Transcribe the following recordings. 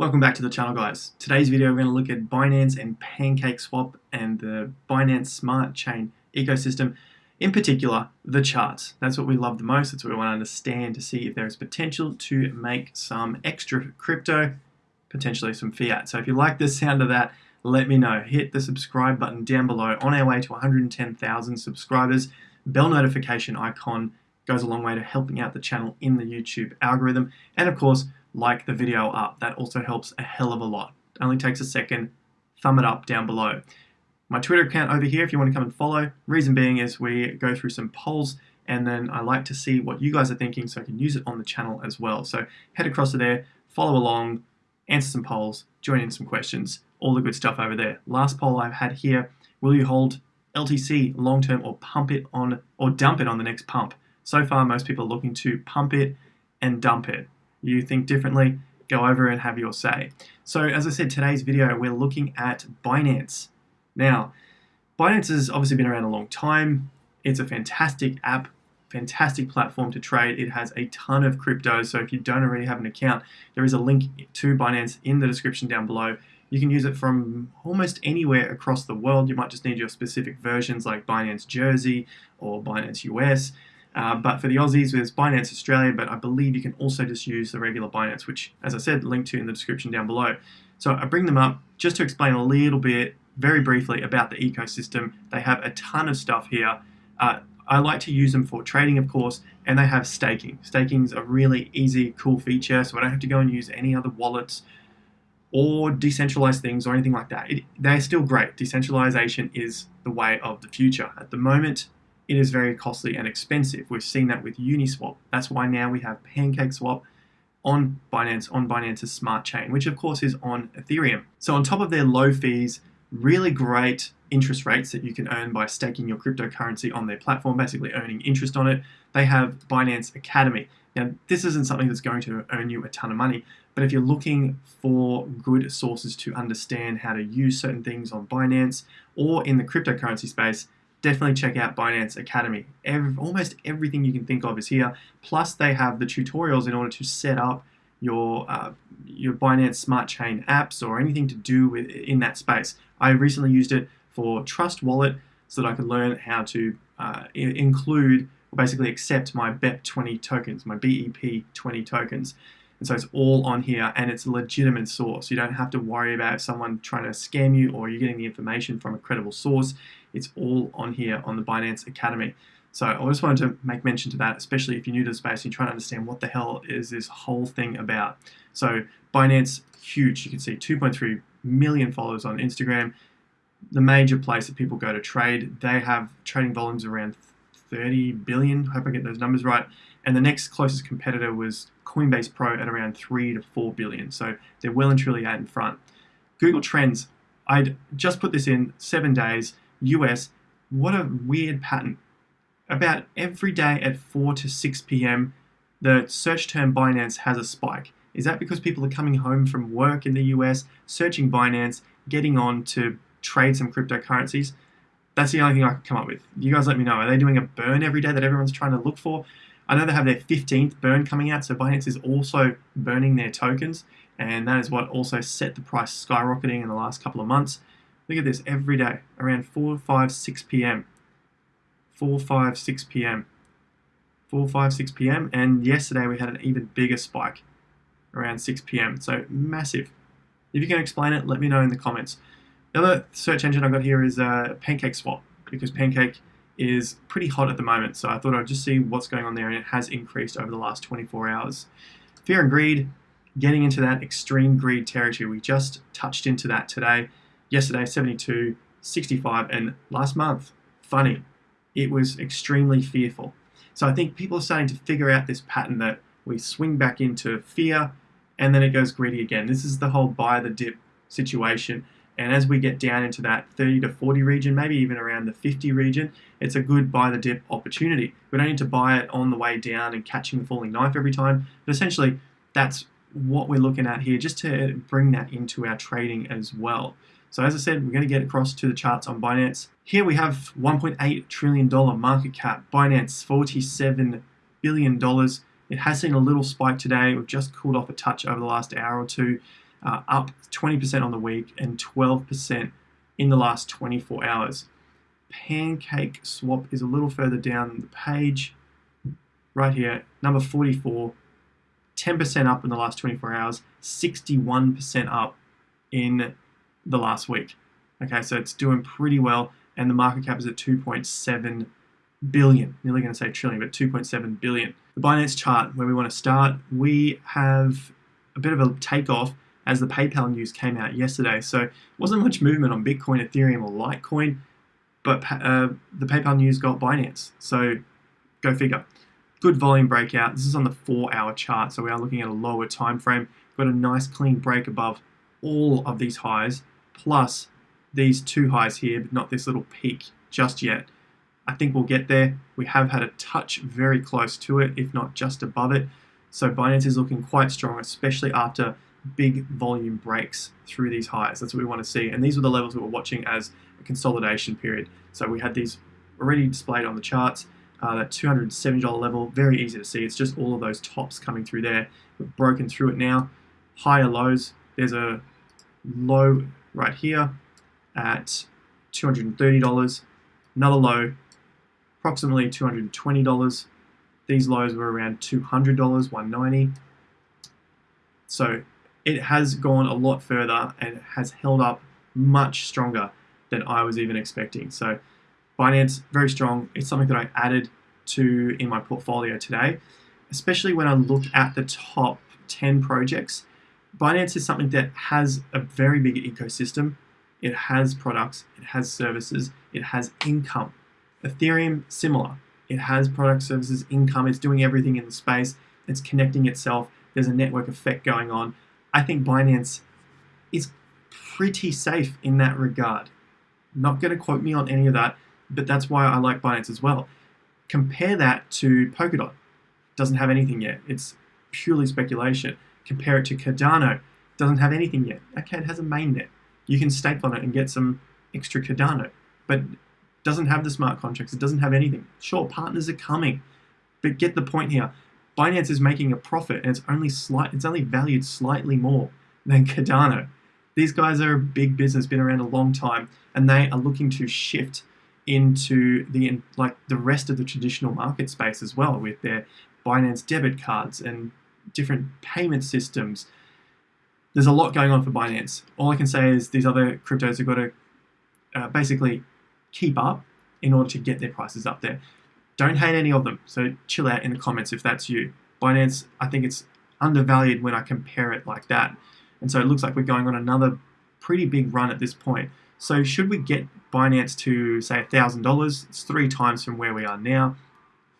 Welcome back to the channel guys. Today's video we're going to look at Binance and PancakeSwap and the Binance Smart Chain ecosystem. In particular, the charts. That's what we love the most. That's what we want to understand to see if there is potential to make some extra crypto, potentially some fiat. So if you like the sound of that, let me know. Hit the subscribe button down below. On our way to 110,000 subscribers, bell notification icon goes a long way to helping out the channel in the YouTube algorithm. And of course, like the video up. That also helps a hell of a lot. Only takes a second. Thumb it up down below. My Twitter account over here if you want to come and follow. Reason being is we go through some polls and then I like to see what you guys are thinking so I can use it on the channel as well. So head across to there, follow along, answer some polls, join in some questions, all the good stuff over there. Last poll I've had here, will you hold LTC long term or pump it on or dump it on the next pump? So far most people are looking to pump it and dump it you think differently, go over and have your say. So as I said, today's video, we're looking at Binance. Now, Binance has obviously been around a long time. It's a fantastic app, fantastic platform to trade. It has a ton of crypto, so if you don't already have an account, there is a link to Binance in the description down below. You can use it from almost anywhere across the world. You might just need your specific versions like Binance Jersey or Binance US. Uh, but for the Aussies, there's Binance Australia, but I believe you can also just use the regular Binance, which, as I said, linked to in the description down below. So I bring them up just to explain a little bit, very briefly, about the ecosystem. They have a ton of stuff here. Uh, I like to use them for trading, of course, and they have staking. Staking is a really easy, cool feature, so I don't have to go and use any other wallets or decentralized things or anything like that. It, they're still great. Decentralization is the way of the future. At the moment, it is very costly and expensive. We've seen that with Uniswap. That's why now we have PancakeSwap on Binance, on Binance's smart chain, which of course is on Ethereum. So on top of their low fees, really great interest rates that you can earn by staking your cryptocurrency on their platform, basically earning interest on it, they have Binance Academy. Now, this isn't something that's going to earn you a ton of money, but if you're looking for good sources to understand how to use certain things on Binance or in the cryptocurrency space, definitely check out Binance Academy. Every, almost everything you can think of is here. Plus, they have the tutorials in order to set up your uh, your Binance Smart Chain apps or anything to do with in that space. I recently used it for Trust Wallet so that I could learn how to uh, include or basically accept my BEP20 tokens, my BEP20 tokens. And so it's all on here and it's a legitimate source. You don't have to worry about someone trying to scam you or you're getting the information from a credible source. It's all on here on the Binance Academy. So I just wanted to make mention to that, especially if you're new to the space and you're trying to understand what the hell is this whole thing about. So Binance, huge. You can see 2.3 million followers on Instagram. The major place that people go to trade. They have trading volumes around 30 billion. Hope I get those numbers right. And the next closest competitor was Coinbase Pro at around 3 to 4 billion. So they're well and truly out in front. Google Trends, I'd just put this in seven days, US. What a weird pattern. About every day at 4 to 6 p.m., the search term Binance has a spike. Is that because people are coming home from work in the US, searching Binance, getting on to trade some cryptocurrencies? That's the only thing I can come up with. You guys let me know. Are they doing a burn every day that everyone's trying to look for? I know they have their 15th burn coming out, so Binance is also burning their tokens, and that is what also set the price skyrocketing in the last couple of months. Look at this every day, around 4, 5, 6 p.m. 4, 5, 6 p.m. 4, 5, 6 p.m. And yesterday we had an even bigger spike around 6 p.m. So massive. If you can explain it, let me know in the comments. The other search engine I've got here is uh, PancakeSwap because Pancake is pretty hot at the moment. So I thought I'd just see what's going on there, and it has increased over the last 24 hours. Fear and greed, getting into that extreme greed territory. We just touched into that today. Yesterday, 72, 65, and last month, funny, it was extremely fearful. So I think people are starting to figure out this pattern that we swing back into fear and then it goes greedy again. This is the whole buy the dip situation. And as we get down into that 30 to 40 region, maybe even around the 50 region, it's a good buy the dip opportunity. We don't need to buy it on the way down and catching the falling knife every time, but essentially that's what we're looking at here, just to bring that into our trading as well. So as I said, we're going to get across to the charts on Binance. Here we have $1.8 trillion market cap. Binance, $47 billion. It has seen a little spike today. We've just cooled off a touch over the last hour or two. uh, up 20% on the week and 12% in the last 24 hours. Pancake Swap is a little further down the page, right here, number 44, 10% up in the last 24 hours, 61% up in the last week. Okay, so it's doing pretty well, and the market cap is at 2.7 billion. Nearly going to say trillion, but 2.7 billion. The Binance chart, where we want to start, we have a bit of a takeoff as the PayPal news came out yesterday. So wasn't much movement on Bitcoin, Ethereum, or Litecoin, but uh, the PayPal news got Binance. So go figure. Good volume breakout. This is on the four-hour chart, so we are looking at a lower time frame. Got a nice clean break above all of these highs, plus these two highs here, but not this little peak just yet. I think we'll get there. We have had a touch very close to it, if not just above it. So Binance is looking quite strong, especially after big volume breaks through these highs. That's what we want to see. And these were the levels we were watching as a consolidation period. So we had these already displayed on the charts. Uh, that $270 level, very easy to see. It's just all of those tops coming through there. We've broken through it now. Higher lows. There's a low right here at $230. Another low, approximately $220. These lows were around $200, 190. So it has gone a lot further and has held up much stronger than I was even expecting. So Binance, very strong. It's something that I added to in my portfolio today, especially when I look at the top 10 projects. Binance is something that has a very big ecosystem. It has products, it has services, it has income. Ethereum, similar. It has product services, income, it's doing everything in the space, it's connecting itself, there's a network effect going on. I think Binance is pretty safe in that regard. Not going to quote me on any of that, but that's why I like Binance as well. Compare that to Polkadot. Doesn't have anything yet. It's purely speculation. Compare it to Cardano. Doesn't have anything yet. Okay, it has a mainnet. You can stake on it and get some extra Cardano, but doesn't have the smart contracts. It doesn't have anything. Sure, partners are coming, but get the point here. Binance is making a profit, and it's only slight. It's only valued slightly more than Cardano. These guys are a big business, been around a long time, and they are looking to shift into the like the rest of the traditional market space as well with their Binance debit cards and different payment systems. There's a lot going on for Binance. All I can say is these other cryptos have got to uh, basically keep up in order to get their prices up there. Don't hate any of them, so chill out in the comments if that's you. Binance, I think it's undervalued when I compare it like that. And so it looks like we're going on another pretty big run at this point. So should we get Binance to say $1,000, it's three times from where we are now.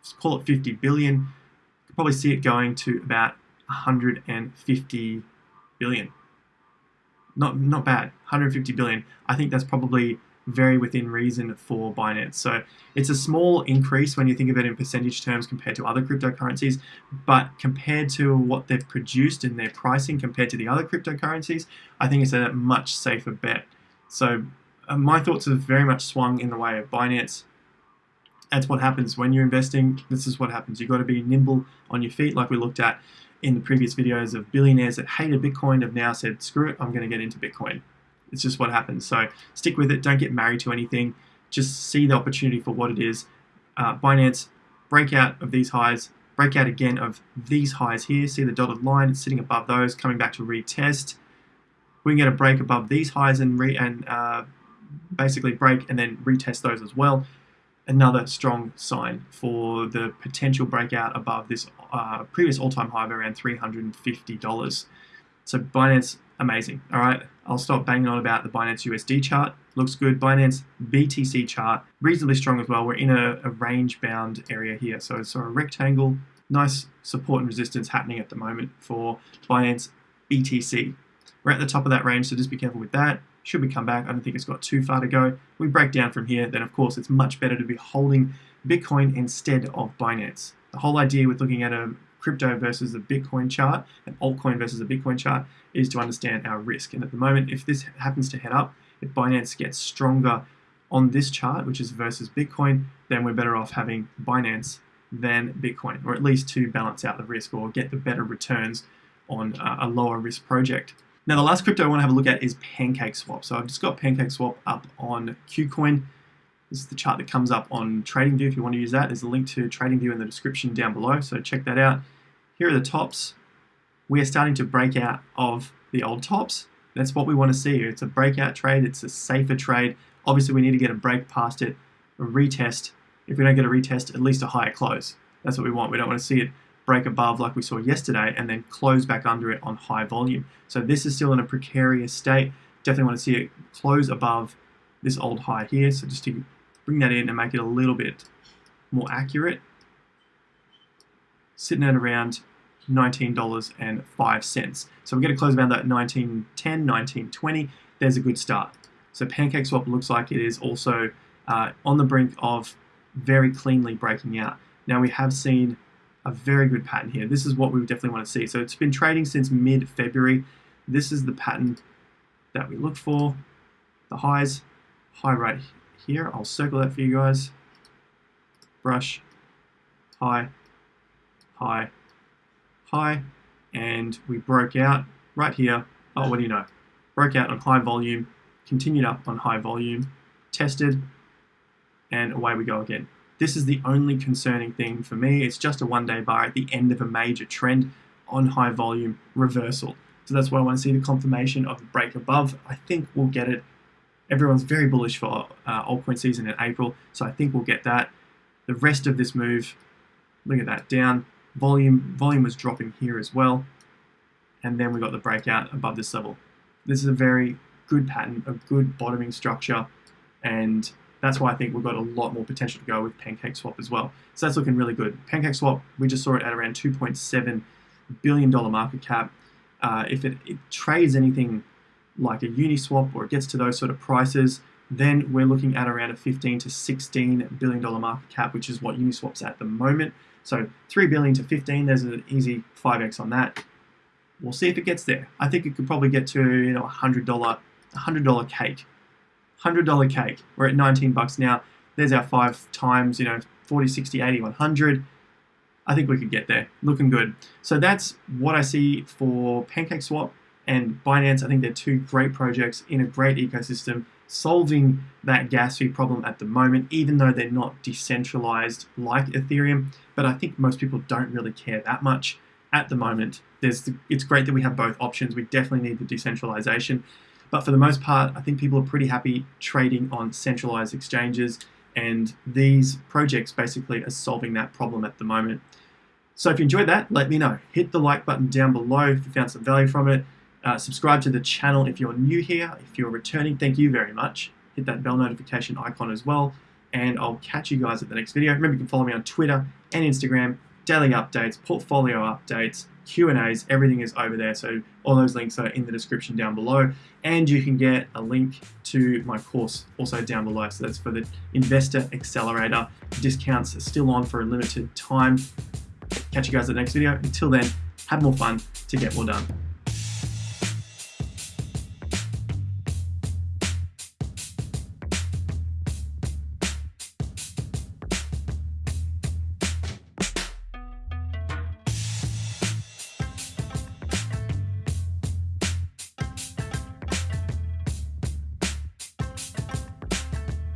Let's call it 50 billion, you probably see it going to about 150 billion. Not not bad. 150 billion. I think that's probably very within reason for Binance. So it's a small increase when you think of it in percentage terms compared to other cryptocurrencies, but compared to what they've produced in their pricing compared to the other cryptocurrencies, I think it's a much safer bet. So uh, my thoughts have very much swung in the way of Binance. That's what happens when you're investing. This is what happens. You've got to be nimble on your feet, like we looked at in the previous videos of billionaires that hated Bitcoin have now said, screw it, I'm going to get into Bitcoin. It's just what happens. So stick with it. Don't get married to anything. Just see the opportunity for what it is. Uh, Binance, breakout of these highs, breakout again of these highs here. See the dotted line, it's sitting above those, coming back to retest. We can get a break above these highs and, and uh, basically break and then retest those as well. Another strong sign for the potential breakout above this uh, previous all-time high of around $350. So Binance, amazing. All right, I'll stop banging on about the Binance USD chart. Looks good. Binance BTC chart, reasonably strong as well. We're in a, a range-bound area here. So it's a rectangle, nice support and resistance happening at the moment for Binance BTC. We're at the top of that range, so just be careful with that. Should we come back? I don't think it's got too far to go. We break down from here, then of course it's much better to be holding Bitcoin instead of Binance. The whole idea with looking at a crypto versus a Bitcoin chart, an altcoin versus a Bitcoin chart, is to understand our risk. And at the moment, if this happens to head up, if Binance gets stronger on this chart, which is versus Bitcoin, then we're better off having Binance than Bitcoin, or at least to balance out the risk or get the better returns on uh, a lower risk project. Now the last crypto I want to have a look at is PancakeSwap. So I've just got PancakeSwap up on KuCoin. This is the chart that comes up on TradingView if you want to use that. There's a link to TradingView in the description down below, so check that out. Here are the tops. We are starting to break out of the old tops. That's what we want to see. It's a breakout trade. It's a safer trade. Obviously, we need to get a break past it, a retest. If we don't get a retest, at least a higher close. That's what we want. We don't want to see it break above like we saw yesterday and then close back under it on high volume. So this is still in a precarious state. Definitely want to see it close above this old high here. So just to bring that in and make it a little bit more accurate, sitting at around $19.05. So we're going to close around that 1910, 1920. There's a good start. So PancakeSwap looks like it is also uh, on the brink of very cleanly breaking out. Now we have seen a very good pattern here. This is what we definitely want to see. So it's been trading since mid-February. This is the pattern that we look for. The highs, high right here. I'll circle that for you guys. Brush, high, high, high, and we broke out right here. Oh, what do you know? Broke out on high volume, continued up on high volume, tested, and away we go again. This is the only concerning thing for me. It's just a one day bar at the end of a major trend on high volume reversal. So that's why I want to see the confirmation of the break above. I think we'll get it. Everyone's very bullish for uh, altcoin season in April, so I think we'll get that. The rest of this move, look at that, down. Volume, volume was dropping here as well. And then we got the breakout above this level. This is a very good pattern, a good bottoming structure, and that's why I think we've got a lot more potential to go with PancakeSwap as well. So that's looking really good. PancakeSwap, we just saw it at around $2.7 billion market cap. Uh, if it, it, trades anything like a Uniswap or it gets to those sort of prices, then we're looking at around a 15 to 16 billion dollar market cap, which is what Uniswap's at the moment. So 3 billion to 15, there's an easy 5x on that. We'll see if it gets there. I think it could probably get to you know a hundred dollar, a hundred dollar cake $100 cake. We're at 19 bucks now. There's our five times, you know, 40, 60, 80, 100. I think we could get there. Looking good. So that's what I see for PancakeSwap and Binance. I think they're two great projects in a great ecosystem solving that gas fee problem at the moment, even though they're not decentralized like Ethereum. But I think most people don't really care that much at the moment. There's the, it's great that we have both options. We definitely need the decentralization. But for the most part, I think people are pretty happy trading on centralized exchanges, and these projects basically are solving that problem at the moment. So if you enjoyed that, let me know. Hit the like button down below if you found some value from it. Uh, subscribe to the channel if you're new here. If you're returning, thank you very much. Hit that bell notification icon as well. And I'll catch you guys at the next video. Remember, you can follow me on Twitter and Instagram, daily updates, portfolio updates, Q&As, everything is over there. So all those links are in the description down below. And you can get a link to my course also down below. So that's for the Investor Accelerator. Discounts are still on for a limited time. Catch you guys at the next video. Until then, have more fun to get more done.